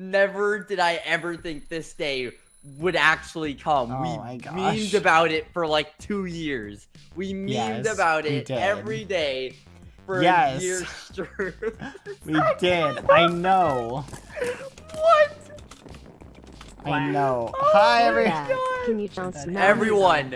Never did I ever think this day would actually come. Oh we my gosh. memed about it for like two years. We memed Yes, about it did. every day for Yes. a year straight. We did. I know. what? I know. Oh Hi, everyone. Can you Everyone,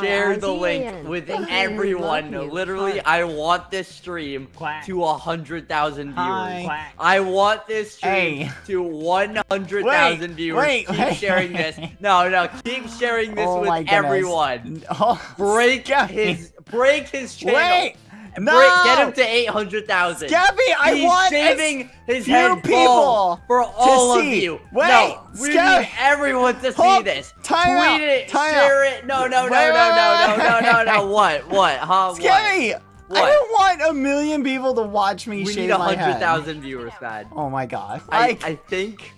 Share the link with everyone. Literally, I want this stream Quack. to a hundred thousand viewers. Quack. I want this stream Hey. to 100,000 Wait, viewers. wait, keep wait. sharing this. No, no, keep sharing this Oh with everyone. Oh, Break Skeppy. his break his channel. No. get him to 800,000. Skeppy, I He's want saving his head people for all of you. Wait, no, we Skep- need everyone to see Hold- this. time Tweet out, it, time share it. No, no, no, Wait, no, no, no, no, no, no. What? What? Huh? What? Skeppy, I don't want a million people to watch me We shave need a my hundred head. thousand viewers, bad. Oh my god. I, I, I think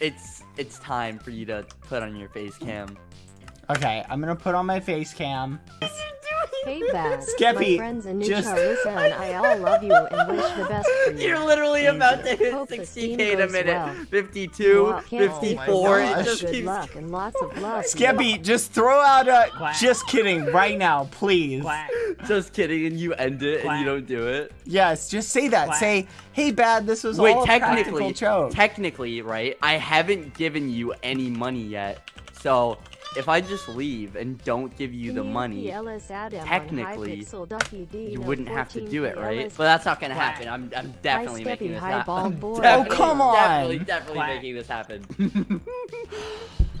it's it's time for you to put on your face cam. Okay, I'm gonna put on my face cam. Hey, Bad. Skeppy, My friends Anucha, just- Lisa, and I all love you and wish the best for you. You're literally Thank about to hit Hope 60k in a minute. well. 52, Well, 54. for it gosh. just Good keeps. luck and lots of love. Skeppy, just throw out a. Quack. Just kidding, right now, please. Quack. Just kidding, and you end it and you don't do it. Yes, just say that. Quack. Say, hey, bad, this was Wait, all a technically, practical joke. technically, right? I haven't given you any money yet, so if I just leave and don't give you the money, technically, you wouldn't have to do it, right? But that's not gonna happen. I'm, I'm definitely making this happen. bald I'm boy. definitely- Oh, come on. Definitely, definitely making this happen.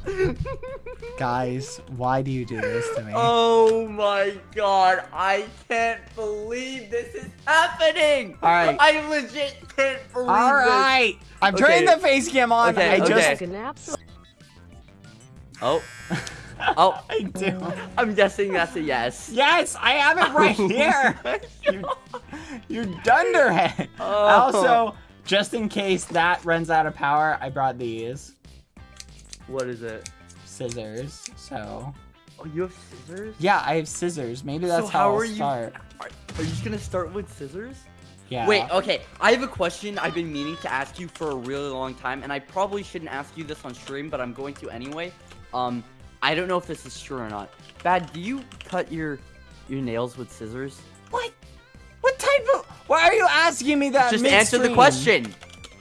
Guys, why do you do this to me? Oh my god, I can't believe this is happening! Alright. I legit can't believe All this. right, I'm Okay. turning the face cam on. Okay, I okay. just, An absolute Oh. Oh, I do. I'm guessing that's a yes. Yes, I have it right here. you, you dunderhead. Oh. Also, just in case that runs out of power, I brought these What is it? scissors. So, Oh, you have scissors? yeah, I have scissors. Maybe that's so how, how I'll are you? start. Are, are you just gonna start with scissors? Yeah. Wait, okay. I have a question I've been meaning to ask you for a really long time, and I probably shouldn't ask you this on stream, but I'm going to anyway. Um, I don't know if this is true or not. Bad, do you cut your your nails with scissors? What? What type of? Why are you asking me that? Just answer the question.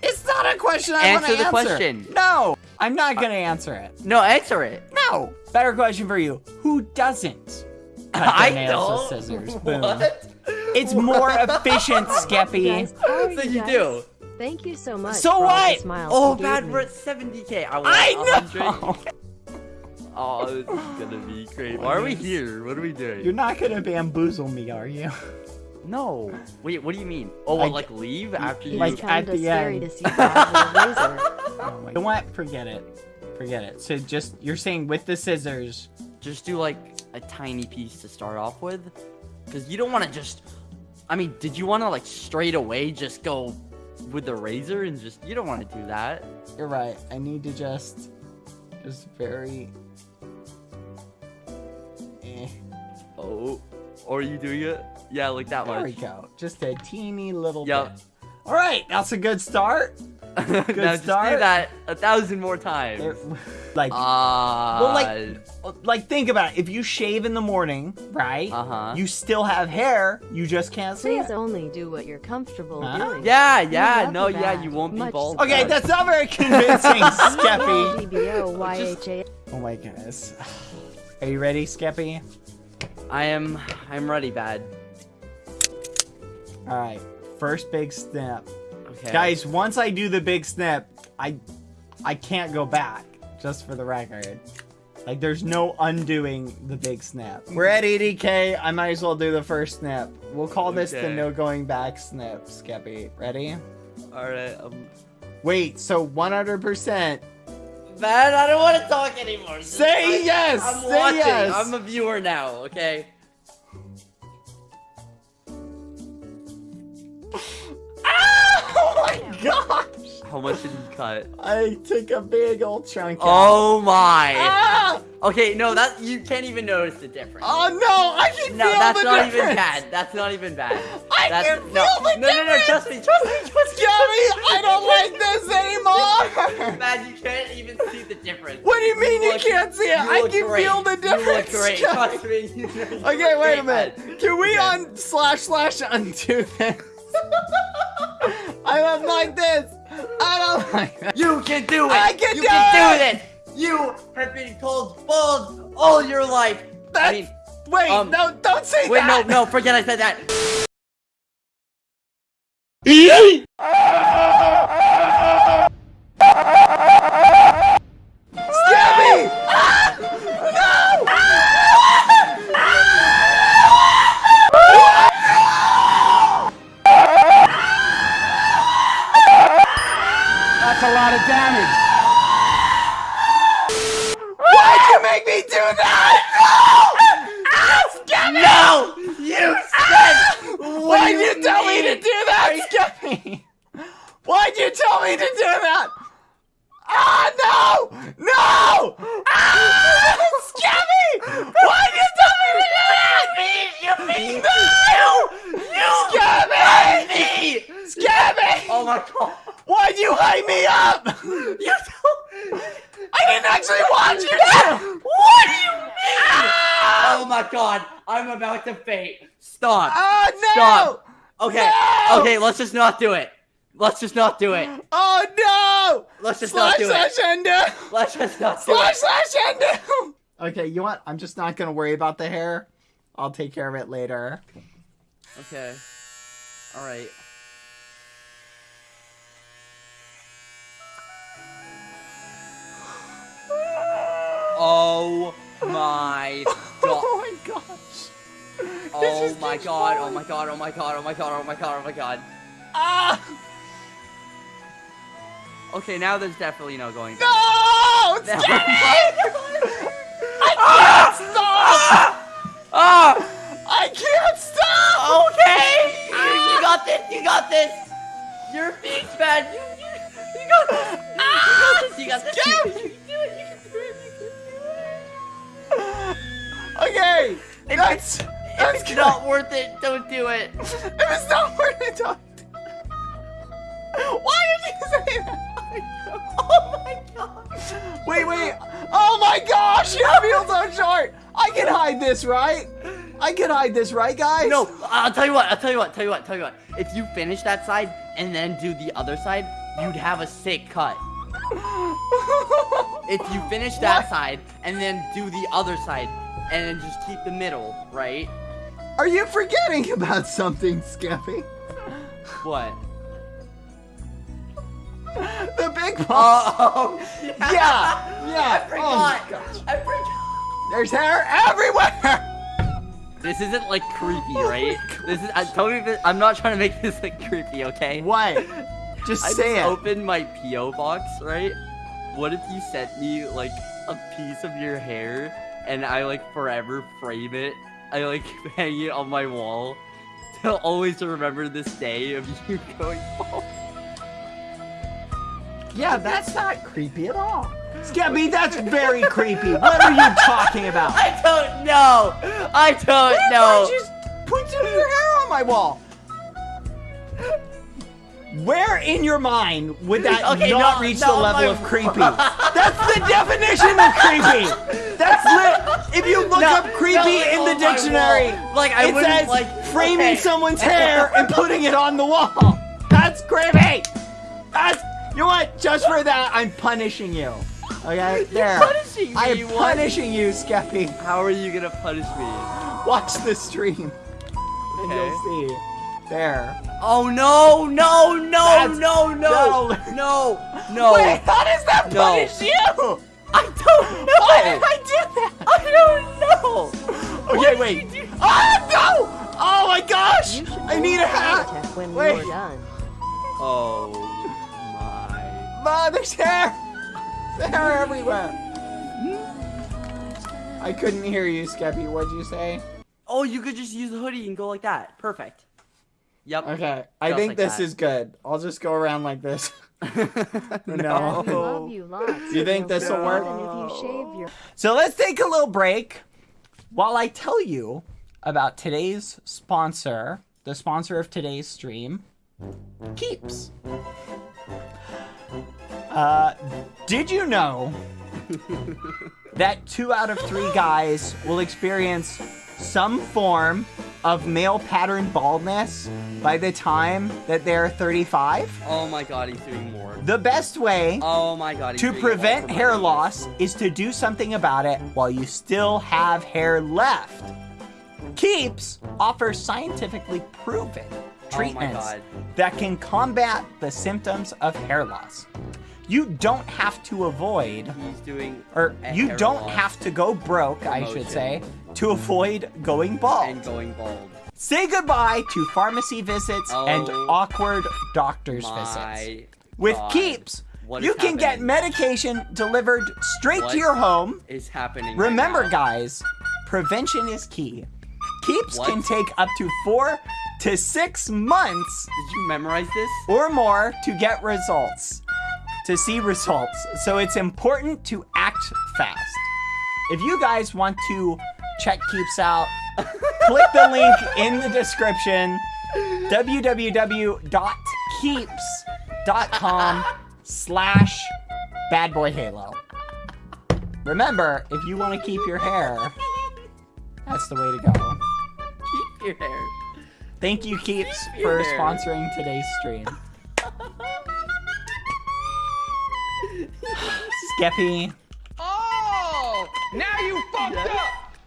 It's not a question I want to Answer the answer. question. No, I'm not gonna answer it. No, answer it. No. Better question for you. Who doesn't cut I their nails don't. with scissors? Boom. What? It's more efficient, Skeppy. Guys, how are So you guys? do. Thank you so much. So for all the what? smiles Oh, bad, gave we're at 70k. I want I 100. know. Oh, this is gonna be great. Why are we here? What are we doing? You're not gonna bamboozle me, are you? No. Wait, what do you mean? Oh, what, I- like leave after you? Like, at the scary end. to see Bad with a razor. Oh my. You know what? Forget it. Forget it. So just you're saying with the scissors. just do like a tiny piece to start off with because you don't want to just i mean did you want to like straight away just go with the razor and just you don't want to do that You're right. I need to just, just very. Oh or are you doing it yeah like that There we much go. Just a teeny little Yep. bit. All right, that's a good start. Good now just do start. that a thousand more times There- like, Ah, Well, like- like think about it. If you shave in the morning, right? Uh-huh. You still have hair. You just can't see Please it. only do what you're comfortable Huh? doing. yeah yeah no the yeah you won't be bald Okay, bad. that's not very convincing, Skeppy. Oh my goodness. Are you ready, Skeppy? I am i'm ready bad All right. First big snap. okay Guys, once I do the big snap, I I can't go back, just for the record. Like, there's no undoing the big snap. We're at 80k. I might as well do the first snap. We'll call this the no going back snap, Skeppy. Ready? all right um Wait, so 100%. Man, I don't want to talk anymore. Just- Say I- yes, I'm say watching. yes. I'm a viewer now. Okay. oh my gosh! How much did you cut? I took a big old chunk out. Oh my. Ah! Okay, no, that you can't even notice the difference. Oh no, I can no, feel that's not even bad. That's not even bad. I that's, can no, feel the no, no, no, trust me, trust me, trust me. Gabby, I don't like this anymore. Man, you can't even see the difference. What do you mean you look- can't see it? I can great. feel the You difference. look great. Trust me. You look Okay, wait a minute. man. Can we Okay. on slash slash undo this? I don't like this. I don't like this. You can do it. I can you do can it! do this. You have been called bald all your life. I mean, wait, um, no, don't say that. wait, no, no, forget I said that. Gabby! Ah! No! That's a lot of damage. Why'd you make me do that? No! No, you said. Why'd do you, tell me to do that, Gabby? Why'd you tell me to do that? Ah, no! No! Ah! Scabby! Why'd you tell me to do that? You mean No! you? Scabby! Me. Scabby! Oh my god. Why'd you hype me up? You told. I didn't actually watch you to! What do you mean? Oh my god, I'm about to faint. Stop. Oh, no! Stop. Okay, No! okay, let's just not do it. Let's just not do it. Oh, no! Let's just Slash not do it slash it. undo! Let's just not do Slash it. slash undo! Okay, you want? I'm just not gonna worry about the hair. I'll take care of it later. Okay. All right. Oh my god. Oh my god. Oh my god. Oh my god. Oh my god. Oh my god. Ah! Okay, now there's definitely no going back. No! Now- I can't stop! Ah! I can't stop! Okay! You, you got this! You got this! You're being bad! You, you, you got this! You, you got this! You got this! You, you can do it! You can do it! You can do it! Okay, that's If it's not worth it, don't do it! If it's not worth it, don't. Why did you say that? Oh my god! Wait, wait. Oh my gosh, your feels so short. I can hide this, right? I can hide this, right, guys? No, I'll tell you what, I'll tell you what, tell you what, tell you what. If you finish that side and then do the other side, you'd have a sick cut. If you finish that What? side and then do the other side and then just keep the middle, right? Are you forgetting about something, Skeppy? What? The big boss. Oh, yeah, yeah. I Oh my gosh. I forgot. There's hair everywhere. This isn't like creepy, Oh right? This is. I tell me if it, I'm not trying to make this like creepy, okay? What? Just I say just it. opened my PO box, right? What if you sent me like a piece of your hair and I like forever frame it? I like hang it on my wall to always remember this day of you going bald. Yeah, that's not creepy at all. Scabby, that's very creepy. What are you talking about? I don't know. I don't What if know. I just put some of your hair on my wall? Where in your mind would that Okay, not no, reach no, the level my- of creepy? That's the definition of creepy. That's lit. If you look No, up creepy no, in the dictionary. Like, I it says like- framing okay. someone's hair and putting it on the wall. That's creepy. That's you know what? Just for that, I'm punishing you. Okay, there. punishing me, I am punishing you, Skeppy. How are you gonna punish me? Watch the stream, and Okay. you'll see. There. Oh no, no, no, That's- no, no, no. no, no. Wait, how does that No. punish you? I don't know. Why did I do that? I don't know. Okay, What wait. did you do? Ah, no! Oh my gosh! I need a hat. when Wait. you're done. Oh my. Ma, there's hair. There's hair everywhere. I couldn't hear you, Skeppy. What'd you say? Oh, you could just use the hoodie and go like that. Perfect. Yep. Okay, I Just think like this that. is good. I'll just go around like this. no. Dad, we love you lots. You think this'll work? If you shave your So let's take a little break while I tell you about today's sponsor, the sponsor of today's stream, Keeps. Uh, did you know that two out of three guys will experience some form of male pattern baldness by the time that they're 35? Oh my god, he's doing more. The best way Oh my god, to doing it all prevent hair loss is to do something about it while you still have hair left. Keeps offers scientifically proven Oh treatments god. that can combat the symptoms of hair loss. You don't have to avoid, He's doing or you don't loss have to go broke, I should say, to avoid going bald. and going bald. Say goodbye to pharmacy visits and Oh awkward doctor's visits. With God. Keeps, What you can get medication delivered straight What to your home. is happening. Remember, now? guys, prevention is key. Keeps What? can take up to four to six months Did you memorize this? or more to get results, to see results. So it's important to act fast. If you guys want to check Keeps out, click the link in the description www.keeps.com slash badboyhalo. Remember, if you want to keep your hair, that's the way to go. Keep your hair. Thank you, Keeps, Keep for hair. sponsoring today's stream. Skeppy! Now you fucked up!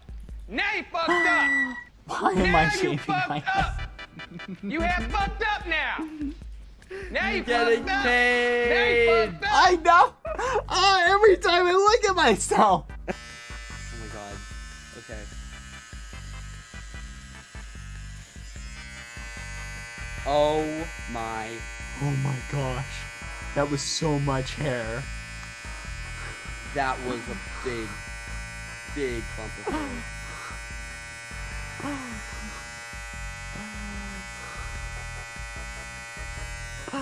Now you fucked up! why am I Now you shaving my up! You have fucked up now! Now you Getting fucked up! Now you fucked up! I know! Oh, every time I look at myself! Oh my god. Okay. Oh my. Oh my gosh. That was so much hair. That was a big, big clump of. Oh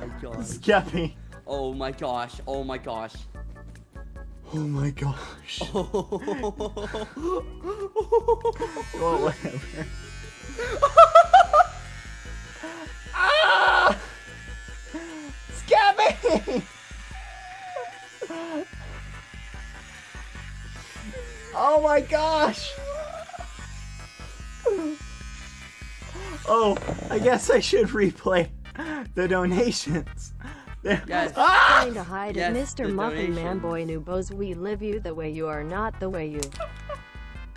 my god. Skeppy. Oh my gosh. Oh my gosh. Oh my gosh. Oh. Well, whatever. ah! Skeppy! My gosh! Oh, I guess I should replay the donations. There- Yes. Ah! trying to hide Yes, it, Mr. the Muffin Man donation. Boy Noobos. We live you the way you are, not the way you.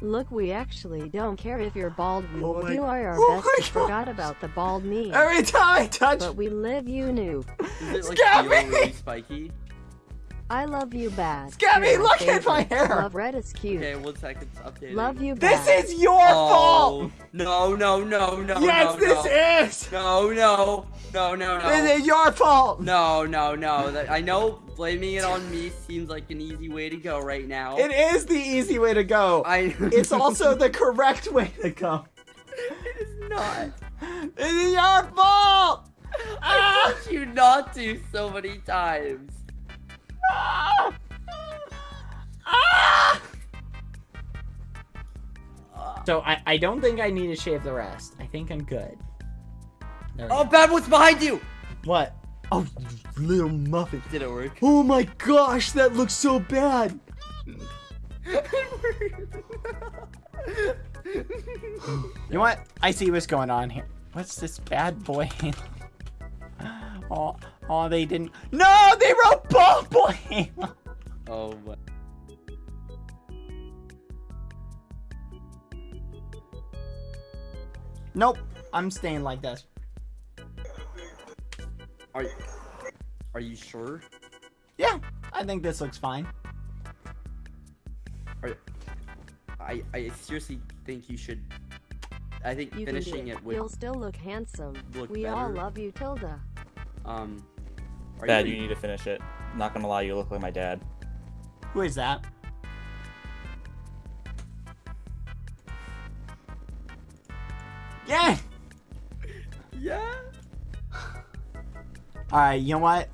Look, we actually don't care if you're bald. We Oh will my- do our oh best. We forgot about the bald me. Every time I touch But we live you new. Does it like Scabby! really spiky? I love you bad. Scabby, You're look at my hair. Love red is cute. Okay, one second. It's updating. Love you bad. This is your Oh, fault! no, no, no, no, yes, no, this no. is! No, no, no, no, no. This is your fault! No, no, no. That, I know blaming it on me seems like an easy way to go right now. It is the easy way to go. I. It's also the correct way to go. it is not. This is your fault! I Ah! told you not to so many times. So I, I don't think I need to shave the rest. I think I'm good. There Oh, go. bad. What's behind you? What? Oh, little muffin. Did it work? Oh my gosh, that looks so bad. You know what? I see what's going on here. What's this bad boy? oh, oh, they didn't. No, they wrote bald boy. oh my. nope, I'm staying like this. Are you? Are you sure? Yeah, I think this looks fine. Are, I I seriously think you should. I think You can finishing it. it would You'll still look handsome. look we all love you, Tilda. um. Are Dad, you need to finish it. Not gonna lie, you look like my dad. Who is that? Yeah. Yeah. All right. You know what?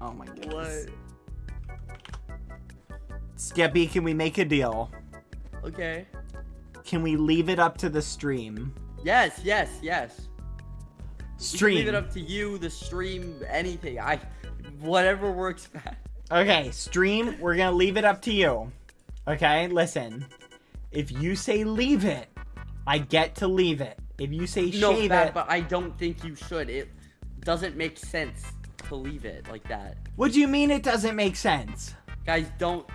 Oh my goodness. Skeppy, can we make a deal? Okay. Can we leave it up to the stream? Yes, yes, yes. Stream. Leave it up to you, the stream, anything. I, whatever works best. Okay, stream, we're gonna leave it up to you. Okay, listen. If you say leave it, I get to leave it. If you say No, shave bad, it, but I don't think you should. It doesn't make sense to leave it like that. what do you mean it doesn't make sense? Guys, don't.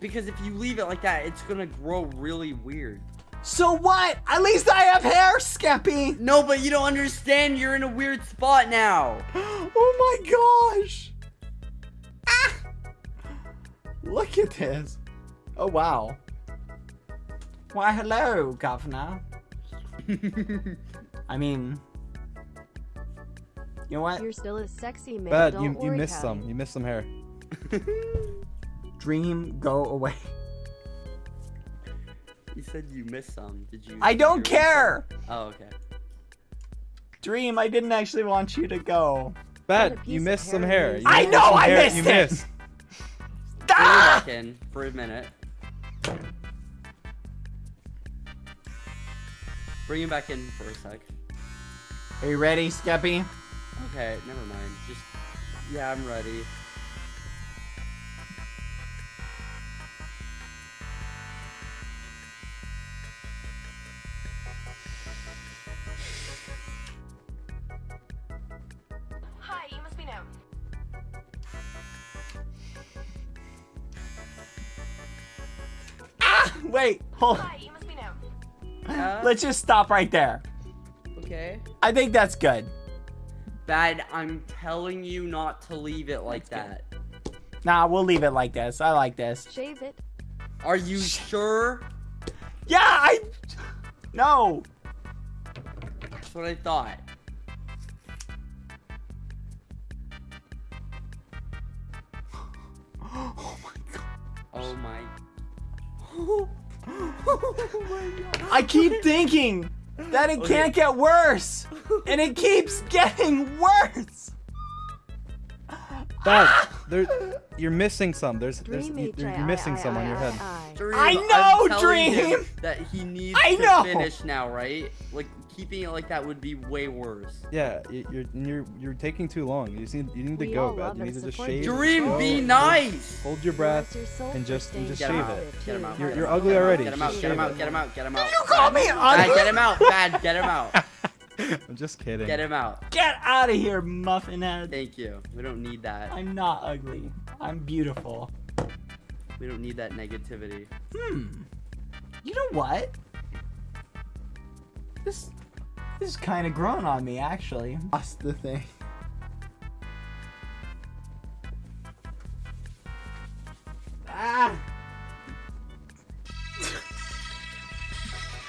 Because if you leave it like that, it's gonna grow really weird. So what? At least I have hair, Skeppy! No, but you don't understand. You're in a weird spot now. Oh my gosh! Ah! Look at this. Oh wow. Why hello, governor. I mean, you know what? You're still a sexy man. Bad, Don't you you worry, missed Howdy. some. You missed some hair. Dream, go away. You said you missed some. Did you? I don't hear care. Oh, okay. Dream, I didn't actually want you to go. Bad, piece you missed some hair hair. you You I know, I hair. missed You it. missed. Bring it Ah! back in for a minute. Bring him back in for a sec. Are you ready, Skeppy? Okay, never mind. Just yeah, I'm ready. Hold. Hi, must be known. Uh, Let's just stop right there. okay. I think that's good. Bad. I'm telling you not to leave it like that. Nah, we'll leave it like this. I like this. Shave it. Are you sure? Yeah, I. No. That's what I thought. Oh my god. Oh my. I keep thinking that it Okay. can't get worse, and it keeps getting worse. Bad. There, you're missing some. There's, there's, you, H- you're missing some on your head. I- Dream, I I'm know, him Dream. That he needs I to know. finish now, right? Like keeping it like that would be way worse. Yeah, you're you're you're taking too long. You just need you need to We go, all Bad. You need to just shave. Dream, slow, be hold- nice. Hold your breath. and just- and just Get shave out. it. Get him out. You're- get you're him out, ugly get him out, already. Get him out. Get him out. Get him out. Get him out. You call me Bad, ugly? get him out. Bad. Get him out. I'm just kidding. Get him out. Get out of here, muffin head. Thank you. We don't need that. I'm not ugly. I'm beautiful. We don't need that negativity. Hmm. You know what? This this is kind of growing on me, actually. Lost the thing. Ah.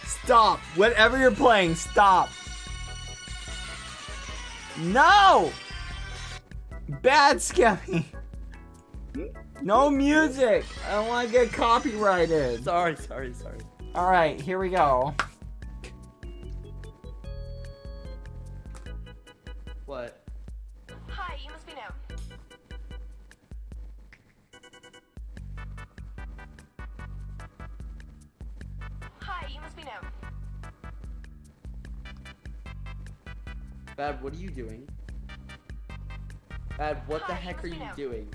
Stop. Whatever you're playing, stop. No! Bad Scummy. No music. I don't want to get copyrighted. Sorry, sorry, sorry. All right, here we go. What? Bad, what are you doing? Bad, what the Hi, heck are you be doing?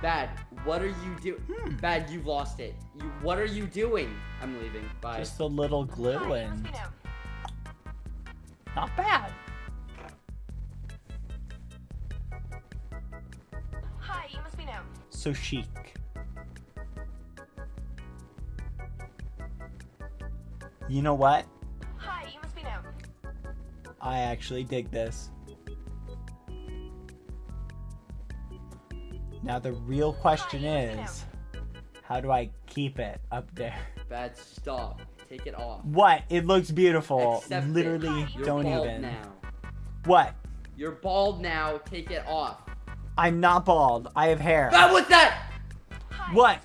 Bad, what are you doing? Hmm. Bad, you've lost it. You, what are you doing? I'm leaving. Bye. Just a little glue you must and not bad. Hi, you must be known. So chic. You know what? I actually dig this. Now the real question Hi, is, how do I keep it up there? Bad, stop. Take it off. What? It looks beautiful. Accept it. Literally, You're don't bald even. now. What? You're bald now. Take it off. I'm not bald. I have hair. Bad, what's that? What?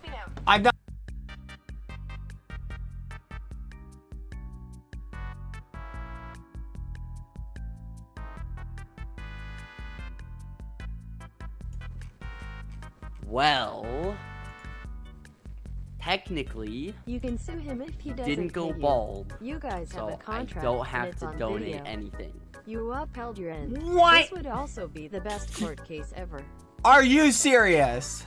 Well, technically, You can sue him if he doesn't didn't go pay you. bald. You guys have a contract I don't have to donate video. anything. You upheld your end. What? This would also be the best court case ever. Are you serious?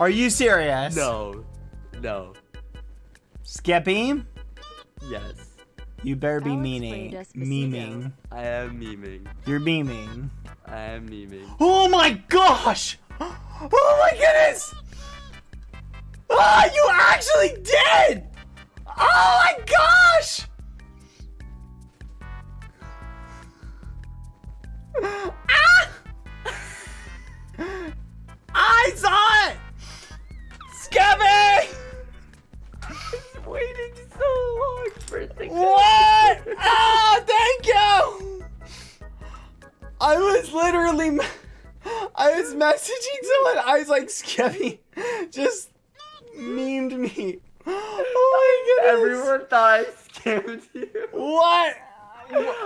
Are you serious? No. No. Skeppy, Yes. You better be Alex meaning. played Memeing. I am memeing. You're memeing. I am memeing. Oh my gosh! Oh my goodness! Ah, you actually did! Oh my gosh! Ah! I saw literally, I was messaging someone. I was like, Skeppy, just memed me. Oh my goodness. Everyone thought I scammed you. What?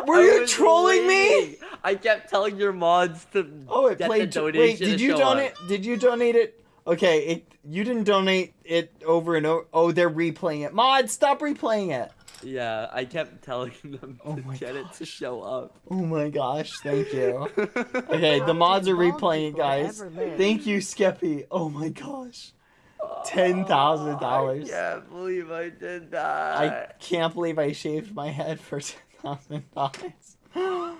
Were I you trolling me? I kept telling your mods to Oh, it played. the Wait, did you donate? up. Did you donate it? Okay, it. You didn't donate it over and over. Oh, they're replaying it. Mod, stop replaying it. Yeah, I kept telling them Oh to my get it to show up. Oh my gosh, thank you. Okay, the mods are replaying it, guys. Thank you, Skeppy. Oh my gosh. Ten thousand I dollars. can't believe I did that. I can't believe I shaved my head for ten thousand dollars.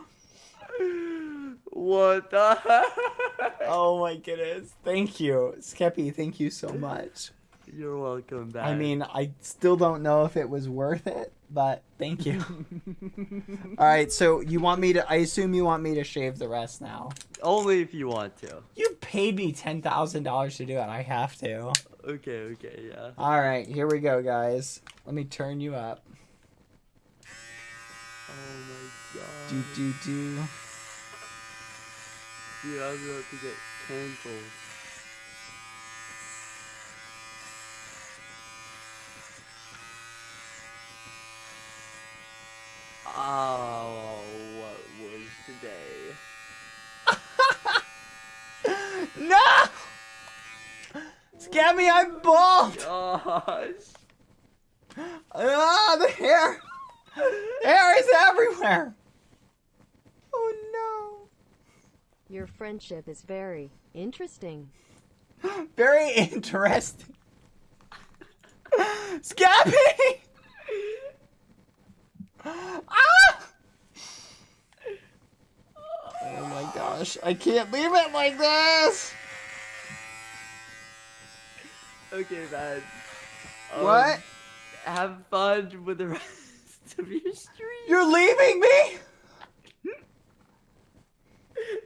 What the heck? Oh my goodness. Thank you. Skeppy, thank you so much. You're welcome back. I mean, I still don't know if it was worth it, but thank you. Alright, so you want me to I assume you want me to shave the rest now. only if you want to. You paid me ten thousand dollars to do it. I have to. Okay, okay, yeah. Alright, here we go, guys. Let me turn you up. Oh my god. Do do do. Dude, I was about to get cancelled. Oh, what was today? No! Scammy, I'm bald! Gosh. Ah, the hair! Hair is everywhere! Oh no. Your friendship is very interesting. Very interesting. Scabby! Ah! Oh my gosh, I can't leave it like this! Okay, man. Um, What? Have fun with the rest of your stream. You're leaving me?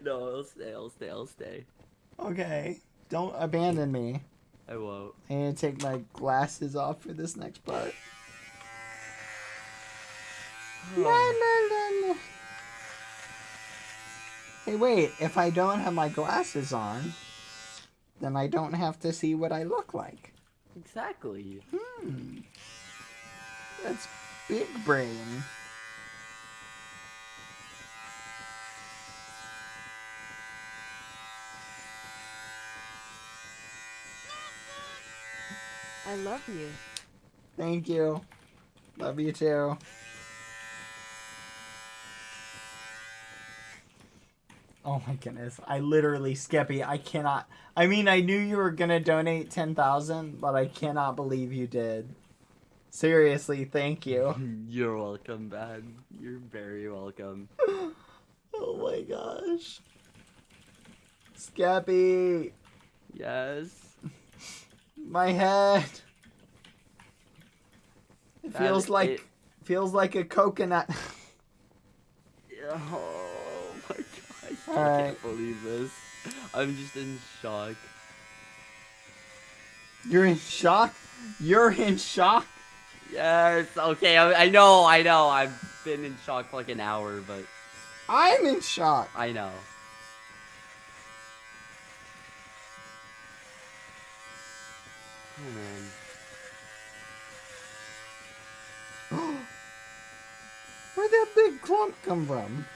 No, I'll stay, I'll stay, I'll stay. Okay, don't abandon me. I won't. I need to take my glasses off for this next part. La. Hey, wait, if I don't have my glasses on, then I don't have to see what I look like. Exactly. Hmm. That's big brain. I love you. Thank you. Love you too. Oh my goodness. I literally, Skeppy, I cannot. I mean, I knew you were gonna donate 10,000, but I cannot believe you did. Seriously, thank you. You're welcome, man. You're very welcome. Oh my gosh. Skeppy, Yes. my head. It That feels like it- feels like a coconut. Oh gosh. I Alright. can't believe this. I'm just in shock. You're in shock? You're in shock? Yes, okay, I, I know, I know. I've been in shock for like an hour, but I'm in shock. I know. Oh man. Where'd that big clump come from?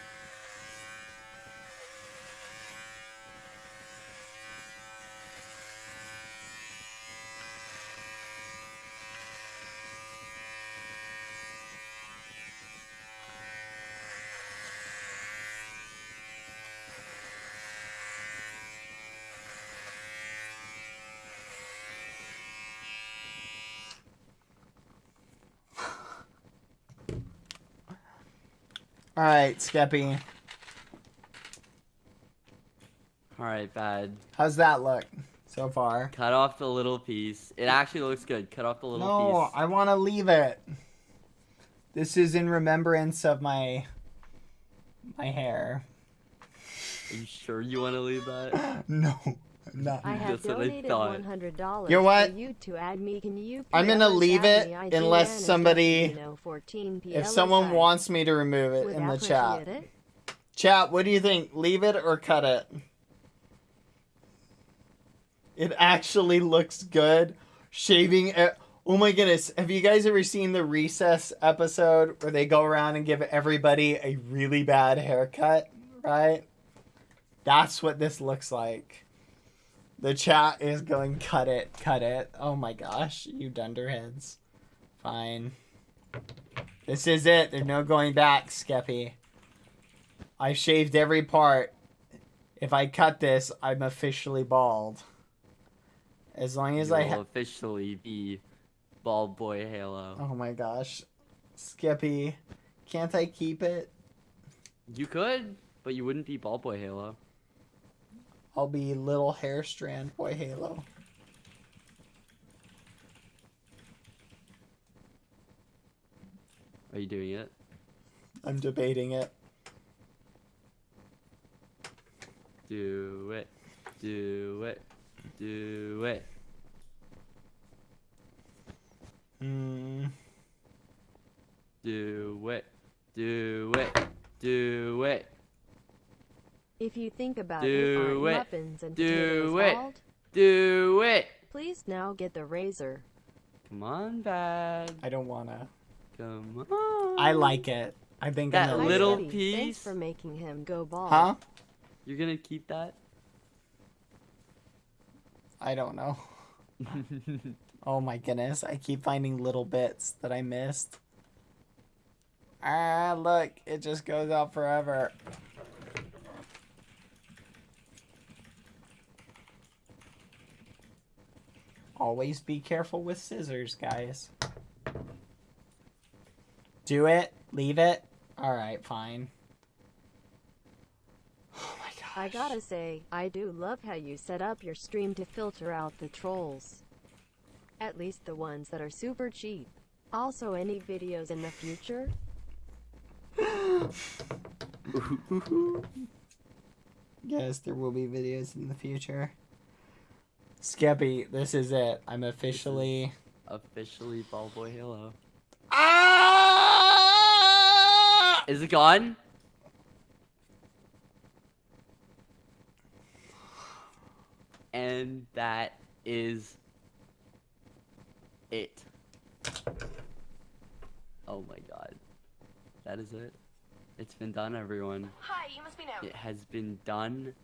All right, Skeppy. All right, bad. How's that look so far? Cut off the little piece. It actually looks good. Cut off the little No, piece. I want to leave it. This is in remembrance of my my hair. Are you sure you want to leave that? No, I'm. I have That's donated one hundred dollars. You know what? For you to add me. Can you? I'm gonna leave it unless somebody- If someone wants me to remove it in the chat. Chat, what do you think? Leave it or cut it? It actually looks good. Shaving it. Oh my goodness. Have you guys ever seen the recess episode where they go around and give everybody a really bad haircut? Right? That's what this looks like. The chat is going, cut it, cut it. Oh my gosh, you dunderheads. Fine. This is it. There's no going back, Skeppy. I shaved every part. If I cut this, I'm officially bald. As long as you I will officially be Bald Boy Halo. Oh my gosh. Skeppy, can't I keep it? You could, but you wouldn't be Bald Boy Halo. I'll be little hair strand boy Halo. Are you doing it? I'm debating it. Do it. Do it. Do it. Hmm. Do it. Do it. Do it. If you think about Do it, it. muffins and Do it. bald? Do it. Please now get the razor. Come on, bad. I don't wanna. Come on. I like it. I think That I'm gonna Hi, leave little it. Kitty. Thanks piece. for making him go bald. Huh? You're gonna keep that? I don't know. Oh my goodness, I keep finding little bits that I missed. Ah, look, it just goes out forever. Always be careful with scissors, guys. Do it, leave it. Alright, fine. Oh my gosh. I gotta say, I do love how you set up your stream to filter out the trolls. At least the ones that are super cheap. Also, any videos in the future? Yes, there will be videos in the future. Skeppy, this is it. I'm officially. Officially Ball Boy Halo. Ah! Is it gone? And that is it. Oh my god. That is it. It's been done, everyone. Hi, you must be now. It has been done.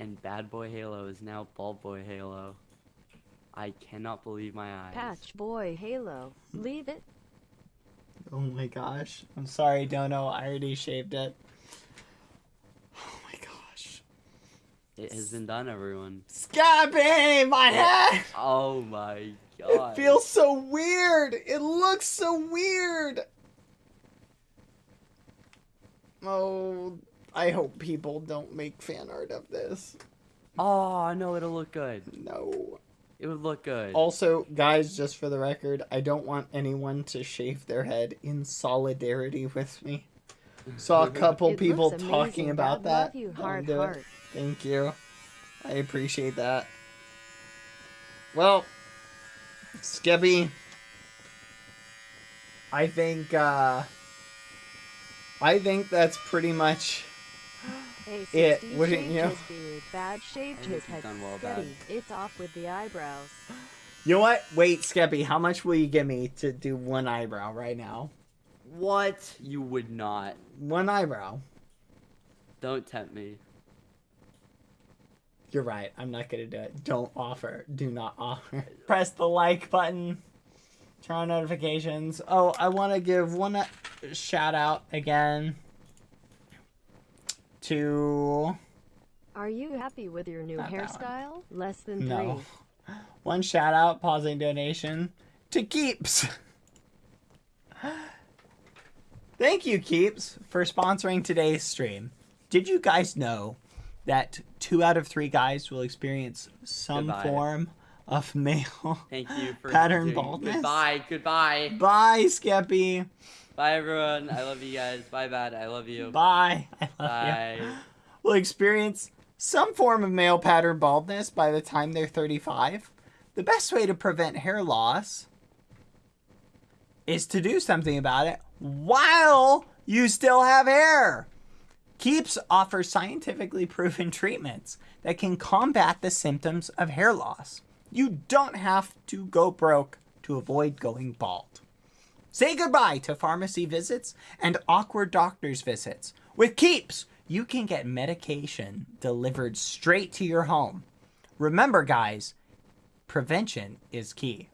And Bad Boy Halo is now Bald Boy Halo. I cannot believe my eyes. Patch boy Halo. Leave it. Oh my gosh. I'm sorry, Dono. I already shaved it. Oh my gosh. It has been done, everyone. Skeppy, my head! Oh my god. It god. feels so weird. It looks so weird. Oh, I hope people don't make fan art of this. Oh no, it'll look good. No. It would look good. Also, guys, just for the record, I don't want anyone to shave their head in solidarity with me. Saw a couple It people looks talking about Dad. that. Love you, Don't heart, it. Thank you. I appreciate that. Well, Skeppy, I think uh I think that's pretty much Hey, It, wouldn't you? his beard. Bad shaved And his head. done well, Steady. It's off with the eyebrows. You know what? Wait, Skeppy, how much will you give me to do one eyebrow right now? What? You would not. One eyebrow. Don't tempt me. You're right. I'm not gonna do it. Don't offer. Do not offer. Press the like button. Turn on notifications. Oh, I want to give one uh, shout out again to Are you happy with your new Not hairstyle? Less than three. no one shout out pausing donation to Keeps. Thank you, Keeps, for sponsoring today's stream. Did you guys know that two out of three guys will experience some Goodbye. form of male? Thank you for Pattern doing- baldness? Goodbye. Goodbye. Bye, Skeppy. Bye, everyone. I love you guys. Bye, bad. I love you. Bye. I love Bye. you. Will experience some form of male pattern baldness by the time they're 35. The best way to prevent hair loss is to do something about it while you still have hair. Keeps offers scientifically proven treatments that can combat the symptoms of hair loss. You don't have to go broke to avoid going bald. Say goodbye to pharmacy visits and awkward doctor's visits. With Keeps, you can get medication delivered straight to your home. Remember, guys, prevention is key.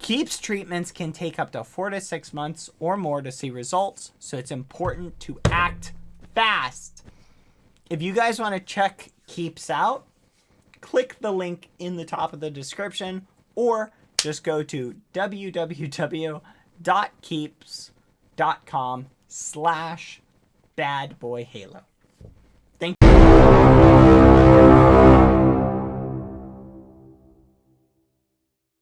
Keeps treatments can take up to four to six months or more to see results, so it's important to act fast. If you guys want to check Keeps out, click the link in the top of the description or just go to www.keeps.com slash badboyhalo.